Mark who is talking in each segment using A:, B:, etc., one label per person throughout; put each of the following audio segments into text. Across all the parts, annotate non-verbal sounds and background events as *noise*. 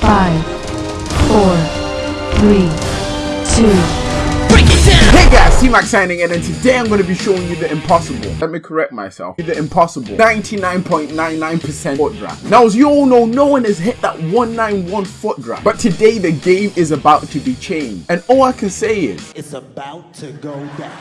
A: Five, four, three, two.
B: Hey guys, T-Max signing in and today I'm going to be showing you the impossible. Let me correct myself. The impossible 99.99% FUT draft. Now as you all know, no one has hit that 191 FUT draft. But today the game is about to be changed. And all I can say is,
C: It's about to go down.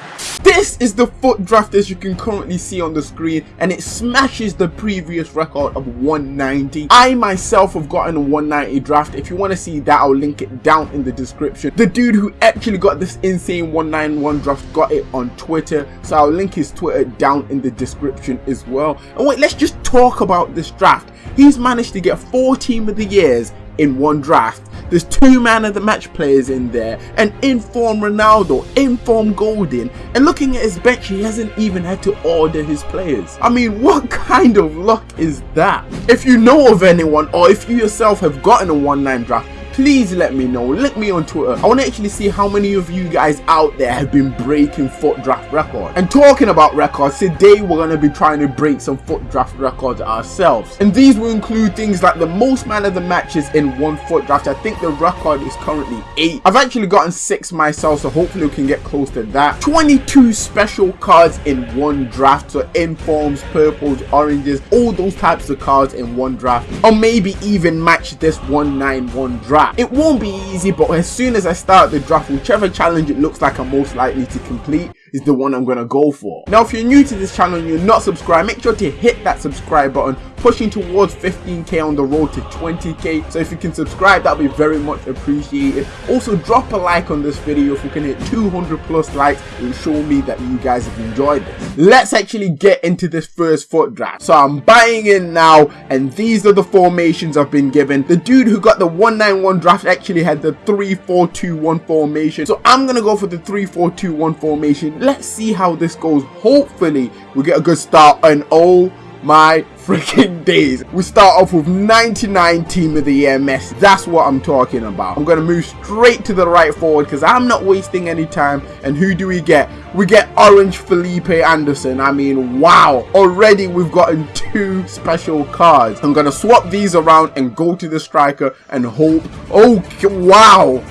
B: this is the FUT draft as you can currently see on the screen and it smashes the previous record of 190. I myself have gotten a 190 draft. If you want to see that, I'll link it down in the description. The dude who actually got this insane 191 draft got it on Twitter. So I'll link his Twitter down in the description as well. And wait, let's just talk about this draft. He's managed to get four team of the years in one draft. There's two man of the match players in there, an informed Ronaldo, informed Golden, and looking at his bench, he hasn't even had to order his players. I mean, *laughs* what kind of luck is that? If you know of anyone, or if you yourself have gotten a 1-9 draft, please let me know. Link me on twitter. I want to actually see how many of you guys out there have been breaking FUT draft records. and talking about records today we're going to be trying to break some FUT draft records ourselves. And these will include things like the most man of the matches in one FUT draft. I think the record is currently eight. I've actually gotten six myself so hopefully we can get close to that. 22 special cards in one draft. So informs purples oranges all those types of cards in one draft. Or maybe even match this 191 draft it won't be easy but as soon as i start the draft whichever challenge it looks like i'm most likely to complete is the one i'm gonna go for. Now if you're new to this channel and you're not subscribed make sure to hit that subscribe button pushing towards 15k on the road to 20k so if you can subscribe that'll be very much appreciated. Also drop a like on this video if we can hit 200 plus likes will show me that you guys have enjoyed this. Let's actually get into this first FUT draft so i'm buying in now and these are the formations i've been given. The dude who got the 191 draft actually had the 3-4-2-1 formation. So i'm gonna go for the 3-4-2-1 formation. Let's see how this goes. Hopefully we get a good start and oh my freaking days. We start off with 99 team of the year Messi. That's what I'm talking about. I'm going to move straight to the right forward because I'm not wasting any time. And who do we get? We get Orange Felipe Anderson. I mean, wow. Already we've gotten two special cards. I'm going to swap these around and go to the striker and hope. Oh, wow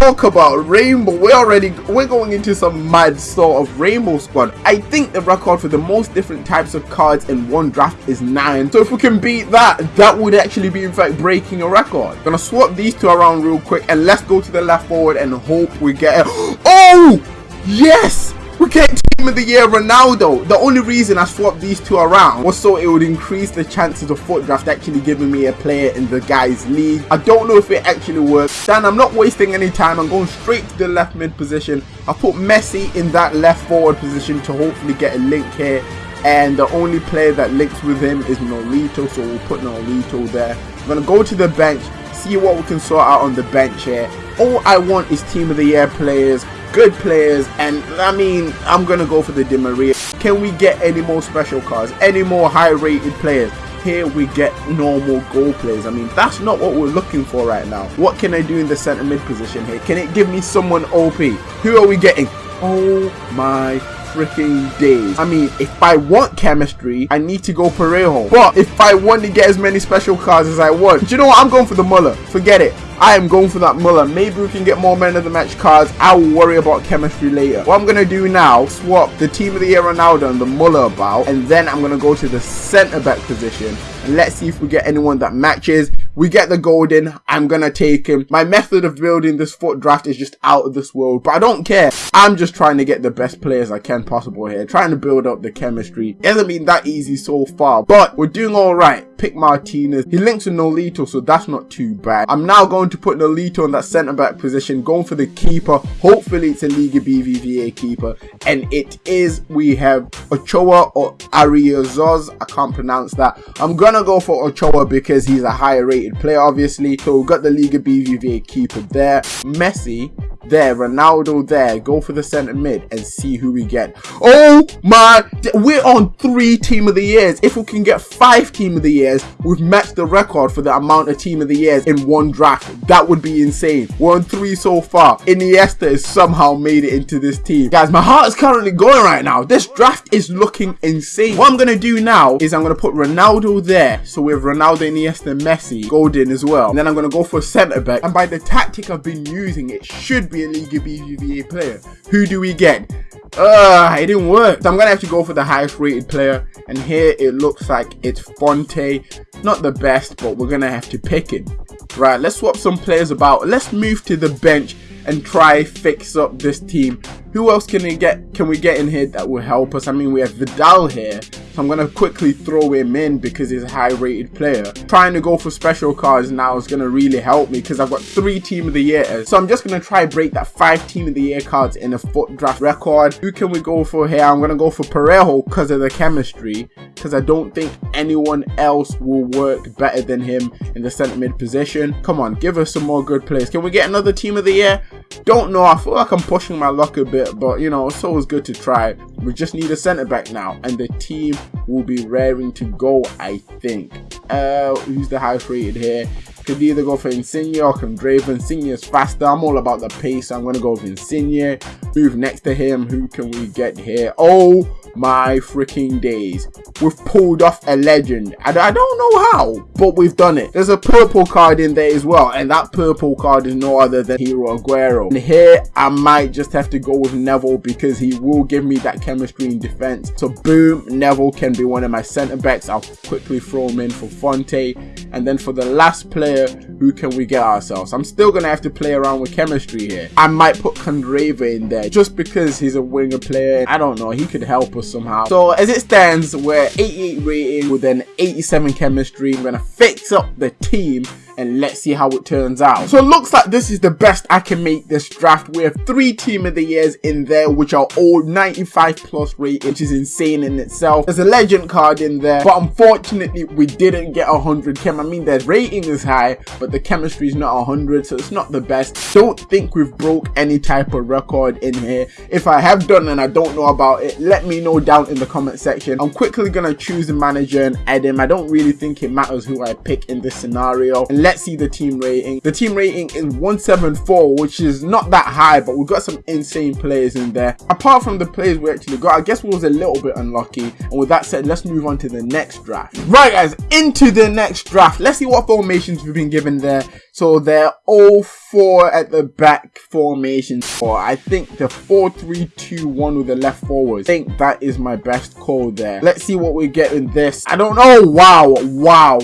B: talk about rainbow. We're already we're going into some mad sort of rainbow squad. I think the record for the most different types of cards in one draft is nine. So if we can beat that that would actually be in fact breaking a record. Gonna swap these two around real quick and let's go to the left forward and hope we get it. *gasps* oh! Yes! We get Team of the Year Ronaldo. The only reason I swapped these two around was so it would increase the chances of FUT draft actually giving me a player in the guys league. I don't know if it actually works. Dan, I'm not wasting any time. I'm going straight to the left mid position. I put Messi in that left forward position to hopefully get a link here. And the only player that links with him is Nolito, so we'll put Nolito there. I'm going to go to the bench, see what we can sort out on the bench here. All I want is Team of the Year players good players and I mean I'm gonna go for the Di Maria. Can we get any more special cards? Any more high rated players? Here we get normal goal players. I mean that's not what we're looking for right now. What can I do in the center mid position here? Can it give me someone OP who are we getting? Oh my freaking days. I mean, if I want chemistry, I need to go Parejo. But if I want to get as many special cards as I want, you know what? I'm going for the Muller. Forget it. I am going for that Muller. Maybe we can get more men of the match cards. I will worry about chemistry later. What I'm going to do now, swap the team of the year Ronaldo and the Muller about. And then I'm going to go to the centre back position. And let's see if we get anyone that matches. We get the golden. I'm going to take him. My method of building this FUT draft is just out of this world. But I don't care. I'm just trying to get the best players I can possible here. Trying to build up the chemistry. It hasn't been that easy so far. But we're doing alright. Pick Martinez. He links with Nolito, so that's not too bad. I'm now going to put Nolito in that centre back position, going for the keeper. Hopefully it's a Liga BBVA keeper. And it is, we have Ochoa or Ariazoz. I can't pronounce that. I'm gonna go for Ochoa because he's a higher rated player, obviously. So we've got the Liga BBVA keeper there. Messi there, Ronaldo there. Go for the centre mid and see who we get. Oh my, we're on three team of the years. If we can get five team of the years, we've matched the record for the amount of team of the years in one draft. That would be insane. We're on three so far. Iniesta has somehow made it into this team. Guys, my heart is currently going right now. This draft is looking insane. What I'm going to do now is I'm going to put Ronaldo there. So we have Ronaldo, Iniesta, Messi, Golden as well. And then I'm going to go for centre back. And by the tactic I've been using, it should be a Liga BBVA player. Who do we get? Uh, it didn't work. So I'm gonna have to go for the highest rated player. And here it looks like it's Fonte. Not the best, but we're gonna have to pick him. Right, let's swap some players about. Let's move to the bench and try fix up this team. Who else can we get can we get in here that will help us? I mean we have Vidal here. I'm gonna quickly throw him in because he's a high rated player. Trying to go for special cards now is gonna really help me because I've got three team of the year. So I'm just gonna try break that five team of the year cards in a FUT draft record. Who can we go for here? I'm gonna go for Parejo because of the chemistry. Because I don't think anyone else will work better than him in the centre mid position. Come on, give us some more good players. Can we get another team of the year? Don't know. I feel like I'm pushing my luck a bit, but you know, it's always good to try. We just need a centre back now, and the team will be raring to go, I think. Uh, who's the highest rated here? Could either go for Insigne or Candreva. Insigne is faster. I'm all about the pace. I'm going to go with Insigne. Move next to him. Who can we get here? Oh my freaking days. We've pulled off a legend. And I don't know how, but we've done it. There's a purple card in there as well. And that purple card is no other than Hero Aguero. And here, I might just have to go with Neville because he will give me that chemistry in defense. So boom, Neville can be one of my centre backs. I'll quickly throw him in for Fonte. And then for the last player, who can we get ourselves? I'm still going to have to play around with chemistry here. I might put Candreva in there just because he's a winger player. I don't know. He could help us somehow. So as it stands, we're 88 rating with an 87 chemistry. I'm going to fix up the team and let's see how it turns out. So it looks like this is the best I can make this draft. We have three team of the years in there, which are all 95 plus rate, which is insane in itself. There's a legend card in there, but unfortunately we didn't get 100 chem. I mean, the rating is high, but the chemistry is not 100, so it's not the best. Don't think we've broke any type of record in here. If I have done and I don't know about it, let me know down in the comment section. I'm quickly gonna choose the manager and add him. I don't really think it matters who I pick in this scenario. And let's see the team rating. The team rating is 174, which is not that high, but we've got some insane players in there. Apart from the players we actually got, I guess we was a little bit unlucky. And with that said, let's move on to the next draft. Right, guys, into the next draft. Let's see what formations we've been given there. So they're all four at the back formations. Or I think the 4-3-2-1 with the left forward. I think that is my best call there. Let's see what we get in this. I don't know. Wow, wow,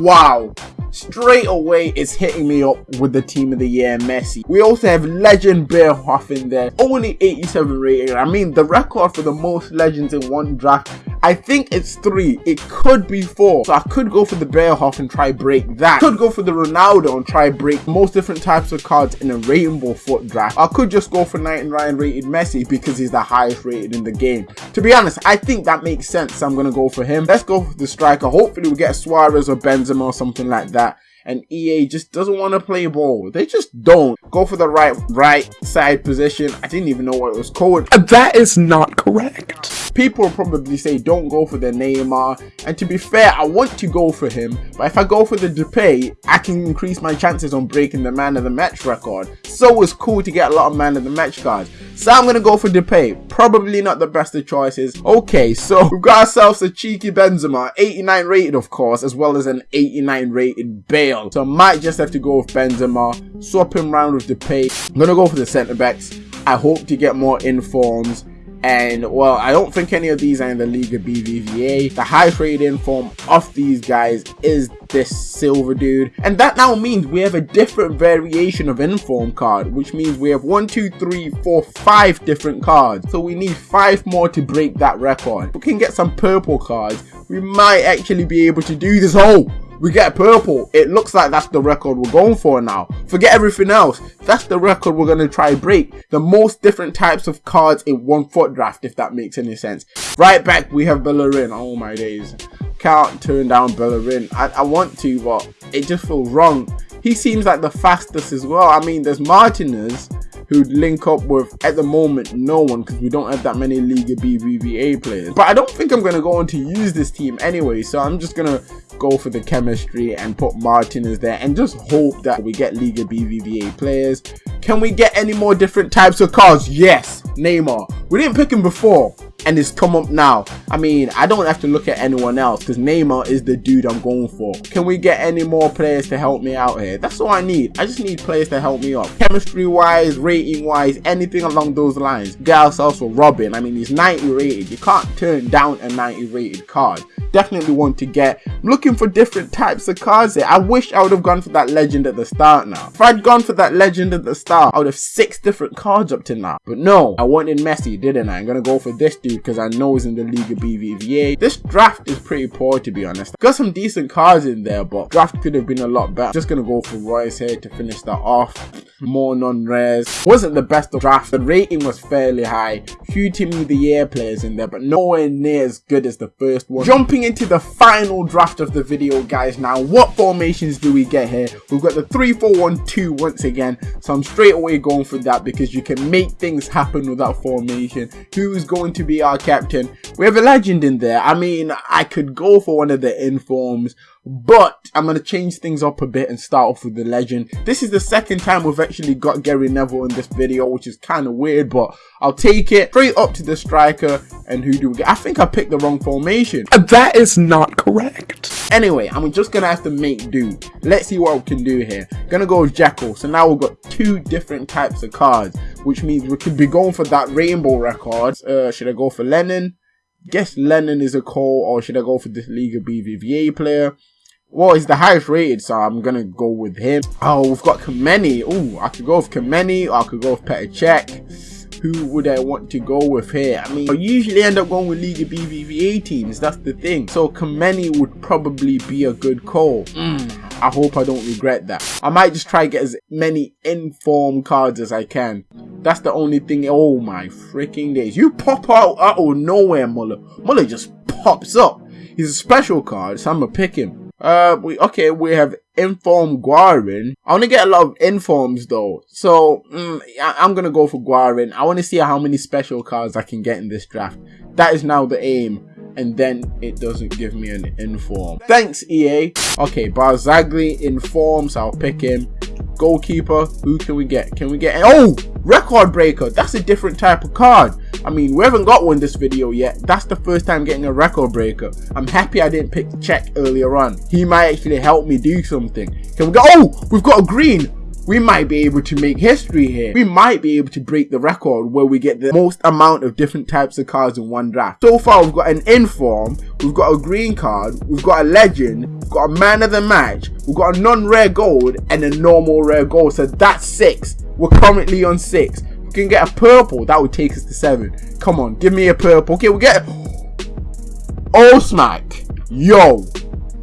B: wow straight away it's hitting me up with the team of the year Messi. We also have legend Bierhoff in there, only 87 rating. I mean the record for the most legends in one draft, I think it's three. It could be four. So I could go for the Bierhoff and try break that. Could go for the Ronaldo and try break most different types of cards in a rainbow FUT draft. I could just go for 99 rated Messi because he's the highest rated in the game. To be honest, I think that makes sense. So I'm going to go for him. Let's go for the striker. Hopefully we get Suarez or Benzema or something like that and EA just doesn't want to play ball. They just don't. Go for the right right side position. I didn't even know what it was called.
D: That is not correct.
B: People probably say don't go for the Neymar. And to be fair, I want to go for him. But if I go for the Depay, I can increase my chances on breaking the man of the match record. So it's cool to get a lot of man of the match cards. So I'm going to go for Depay. Probably not the best of choices. Okay, so *laughs* we've got ourselves a cheeky Benzema. 89 rated, of course, as well as an 89 rated Bale. So I might just have to go with Benzema. Swap him round with Depay. I'm going to go for the centre backs. I hope to get more informs and well i don't think any of these are in the Liga BBVA. the highest rated form of these guys is this silver dude. And that now means we have a different variation of inform card which means we have one two three four five different cards. So we need five more to break that record. If we can get some purple cards. We might actually be able to do this oh we get purple. It looks like that's the record we're going for now. Forget everything else. That's the record we're going to try break. The most different types of cards in one FUT draft, if that makes any sense. Right back, we have Bellerin. Oh my days. Can't turn down Bellerin. I, I want to, but it just feels wrong. He seems like the fastest as well. I mean, there's Martinez, who'd link up with, at the moment, no one because we don't have that many Liga BBVA players. But I don't think I'm going to go on to use this team anyway, so I'm just going to go for the chemistry and put Martinez there and just hope that we get Liga BBVA players. Can we get any more different types of cars? Yes, Neymar. We didn't pick him before and it's come up now. I mean, I don't have to look at anyone else because Neymar is the dude I'm going for. Can we get any more players to help me out here? That's all I need. I just need players to help me up. Chemistry wise, rating wise, anything along those lines. Get ourselves for Robben. I mean, he's 90 rated. You can't turn down a 90 rated card definitely want to get. I'm looking for different types of cards here. I wish I would have gone for that legend at the start now. If I'd gone for that legend at the start, I would have six different cards up to now. But no, I wanted Messi, didn't I? I'm gonna go for this dude because I know he's in the League of BBVA. This draft is pretty poor to be honest. Got some decent cards in there, but draft could have been a lot better. Just gonna go for Reus here to finish that off. More non-rares. Wasn't the best of draft. The rating was fairly high. Few Team of the Year players in there, but nowhere near as good as the first one. Jumping into the final draft of the video guys now what formations do we get here we've got the 3-4-1-2 once again so i'm straight away going for that because you can make things happen with that formation who is going to be our captain we have a legend in there i mean i could go for one of the informs but I'm going to change things up a bit and start off with the legend. This is the second time we've actually got Gary Neville in this video, which is kind of weird, but I'll take it straight up to the striker. And who do we get? I think I picked the wrong formation.
D: That is not correct.
B: Anyway, I'm just going to have to make do. Let's see what we can do here. Gonna go with Jekyll. So now we've got two different types of cards, which means we could be going for that rainbow record. Uh, should I go for Lennon? Guess Lennon is a call, or should I go for this Liga BBVA player? Well, he's the highest rated, so I'm gonna go with him. Oh, we've got Kameni. Oh, I could go with Kameni, or I could go with Petr Cech. Who would I want to go with here? I mean, I usually end up going with Liga BBVA teams, that's the thing. So Kameni would probably be a good call. Mm, I hope I don't regret that. I might just try to get as many inform cards as I can. That's the only thing. Oh my freaking days. You pop out out of nowhere, Muller. Muller just pops up. He's a special card, so I'm gonna pick him. Uh, we okay. We have inform Guarin. I want to get a lot of informs though, so mm, I, am gonna go for Guarin. I want to see how many special cards I can get in this draft. That is now the aim, and then it doesn't give me an inform. Thanks EA. Okay, Barzagli informs. I'll pick him. Goalkeeper. Who can we get? Can we get? Oh, record breaker. That's a different type of card. I mean, we haven't got one this video yet. That's the first time getting a record breaker. I'm happy I didn't pick Cech earlier on. He might actually help me do something. Can we go? Oh, we've got a green we might be able to make history here. We might be able to break the record where we get the most amount of different types of cards in one draft. So far, we've got an inform, we've got a green card, we've got a legend, we've got a man of the match, we've got a non-rare gold, and a normal rare gold. So that's six. We're currently on six We can get a purple, that would take us to seven. Come on, give me a purple. Okay, we get Oh smack. Yo.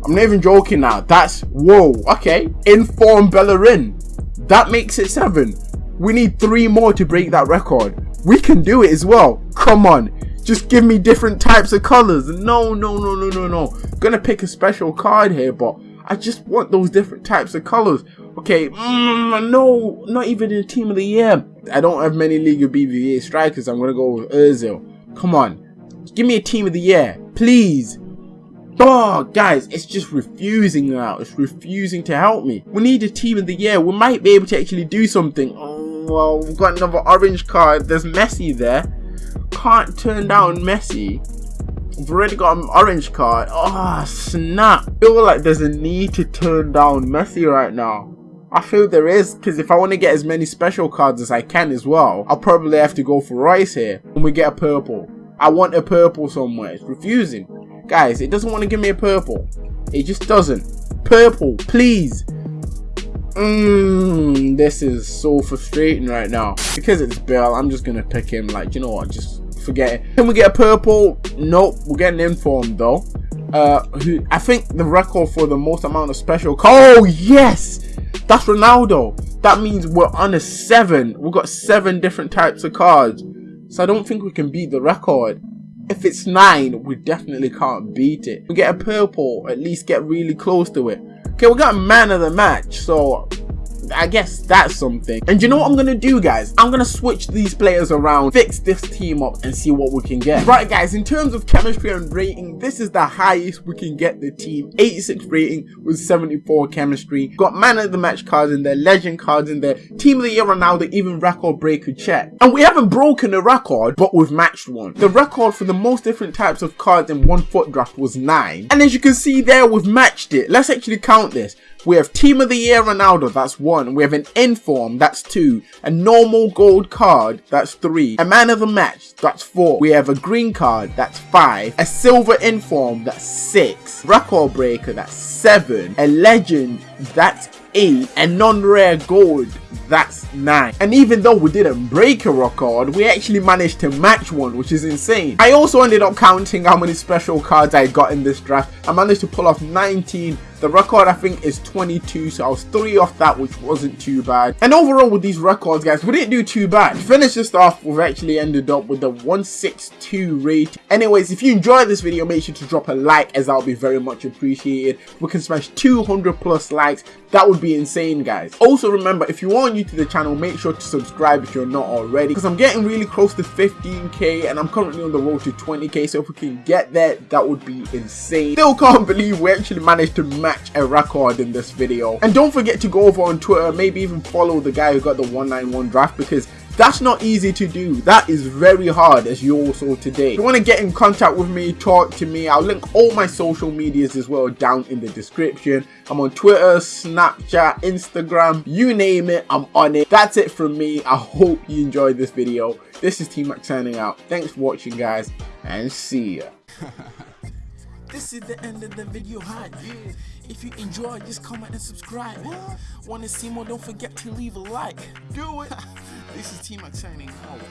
B: I'm not even joking now. That's whoa. Okay. Inform Bellerin. That makes it seven. We need three more to break that record. We can do it as well. Come on. Just give me different types of colors. No, no, no, no, no, no. gonna pick a special card here, but I just want those different types of colors. Okay, mm, no, not even in Team of the Year. I don't have many League of BBVA strikers. I'm gonna go with Ozil. Come on, give me a Team of the Year, please. Oh, guys, it's just refusing now. It's refusing to help me. We need a Team of the Year. We might be able to actually do something. Oh, well, we've got another orange card. There's Messi there. Can't turn down Messi. We've already got an orange card. Oh, snap. I feel like there's a need to turn down Messi right now. I feel there is, because if I want to get as many special cards as I can as well, I'll probably have to go for Rice here when we get a purple. I want a purple somewhere. It's refusing. Guys, it doesn't want to give me a purple. It just doesn't. Purple, please. Mmm, this is so frustrating right now. Because it's Bell, I'm just going to pick him. Like, you know what, just forget it. Can we get a purple? Nope, we're getting informed though. Uh, who I think the record for the most amount of special. Oh yes, that's Ronaldo. That means we're on a seven. We've got seven different types of cards. So I don't think we can beat the record. If it's nine, we definitely can't beat it. We get a purple, at least get really close to it. Okay, we got man of the match, so I guess that's something. And you know what I'm gonna do, guys? I'm gonna switch these players around, fix this team up, and see what we can get. Right, guys, in terms of chemistry and rating, this is the highest we can get the team. 86 rating with 74 chemistry. Got man of the match cards in there, legend cards in there, team of the year Ronaldo, even record breaker Cech. And we haven't broken a record, but we've matched one. The record for the most different types of cards in one FUT draft was 9. And as you can see there, we've matched it. Let's actually count this. We have Team of the Year Ronaldo, that's one. We have an inform, that's two. A normal gold card, that's three. A man of the match, that's four. We have a green card, that's five. A silver inform, that's six. Record breaker, that's seven. A legend, that's eight. And non-rare gold, that's 9. And even though we didn't break a record, we actually managed to match one, which is insane. I also ended up counting how many special cards I got in this draft. I managed to pull off 19 the record I think is 22, so I was 3 off that, which wasn't too bad. And overall with these records, guys, we didn't do too bad. Finish this off, we've actually ended up with the 162 rate. Anyways, if you enjoyed this video, make sure to drop a like, as that would be very much appreciated. We can smash 200 plus likes. That would be insane, guys. Also, remember, if you are new to the channel, make sure to subscribe if you're not already, because I'm getting really close to 15k, and I'm currently on the road to 20k, so if we can get there, that would be insane. Still can't believe we actually managed to match match a record in this video. And don't forget to go over on Twitter, maybe even follow the guy who got the 191 draft because that's not easy to do. That is very hard as you all saw today. If you want to get in contact with me, talk to me, I'll link all my social medias as well down in the description. I'm on Twitter, Snapchat, Instagram, you name it, I'm on it. That's it from me. I hope you enjoyed this video. This is T-Mac signing out. Thanks for watching guys and see ya. *laughs*
E: This is the end of the video hi. If you enjoy, just comment and subscribe. What? Wanna see more? Don't forget to leave a like. Do it. *laughs* this is Team Max signing out.